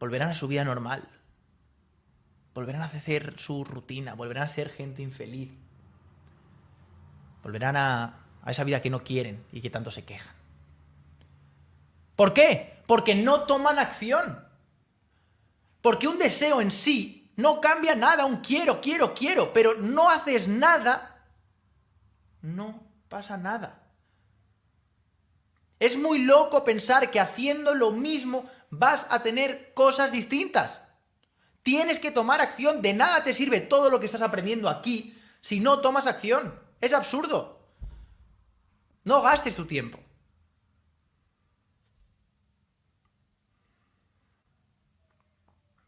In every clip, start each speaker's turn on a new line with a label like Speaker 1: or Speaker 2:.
Speaker 1: volverán a su vida normal. Volverán a hacer su rutina, volverán a ser gente infeliz. Volverán a, a esa vida que no quieren y que tanto se quejan. ¿Por qué? Porque no toman acción. Porque un deseo en sí no cambia nada, un quiero, quiero, quiero, pero no haces nada, no pasa nada. Es muy loco pensar que haciendo lo mismo vas a tener cosas distintas. Tienes que tomar acción, de nada te sirve todo lo que estás aprendiendo aquí si no tomas acción. Es absurdo. No gastes tu tiempo.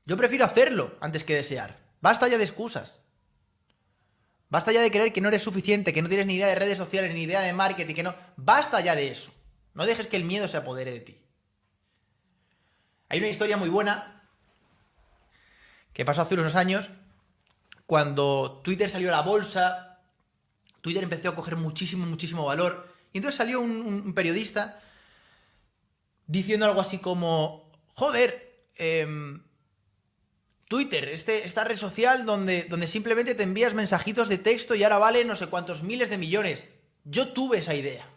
Speaker 1: Yo prefiero hacerlo antes que desear. Basta ya de excusas. Basta ya de creer que no eres suficiente, que no tienes ni idea de redes sociales, ni idea de marketing, que no... Basta ya de eso. No dejes que el miedo se apodere de ti. Hay una historia muy buena que pasó hace unos años, cuando Twitter salió a la bolsa, Twitter empezó a coger muchísimo, muchísimo valor, y entonces salió un, periodista diciendo algo así como, joder, eh, Twitter, este, esta red social donde, donde simplemente te envías mensajitos de texto y ahora vale no sé cuántos miles de millones. Yo tuve esa idea.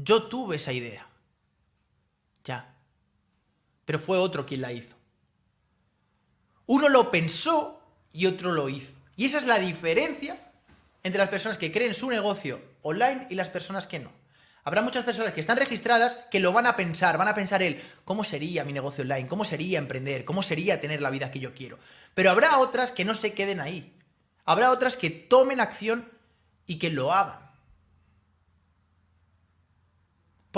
Speaker 1: Yo tuve esa idea. Ya. Pero fue otro quien la hizo. Uno lo pensó y otro lo hizo. Y esa es la diferencia entre las personas que creen su negocio online y las personas que no. Habrá muchas personas que están registradas que lo van a pensar, van a pensar el cómo sería mi negocio online, cómo sería emprender, cómo sería tener la vida que yo quiero. Pero habrá otras que no se queden ahí. Habrá otras que tomen acción y que lo hagan.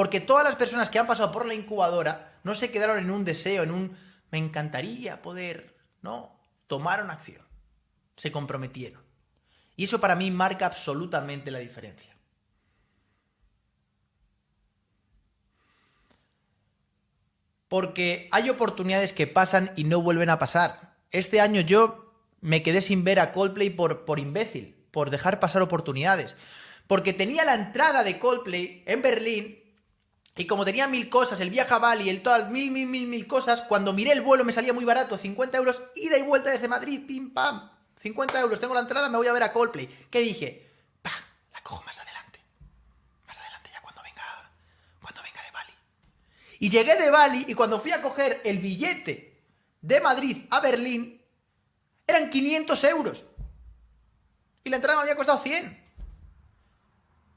Speaker 1: Porque todas las personas que han pasado por la incubadora no se quedaron en un deseo, en un me encantaría poder, no, tomaron acción, se comprometieron. Y eso para mí marca absolutamente la diferencia. porque hay oportunidades que pasan y no vuelven a pasar. Este año yo me quedé sin ver a Coldplay por, por imbécil, por dejar pasar oportunidades. Porque tenía la entrada de Coldplay en Berlín y como tenía mil cosas, el viaje a Bali, el total, mil, mil, mil, mil cosas, cuando miré el vuelo me salía muy barato, 50 euros, ida y vuelta desde Madrid, pim, pam, 50 euros, tengo la entrada, me voy a ver a Coldplay. ¿Qué dije? Pa, la cojo más adelante. Y llegué de Bali y cuando fui a coger el billete de Madrid a Berlín, eran 500 euros. Y la entrada me había costado 100.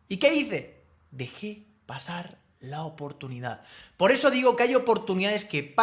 Speaker 1: ¿Y qué hice? Dejé pasar la oportunidad. Por eso digo que hay oportunidades que pasan.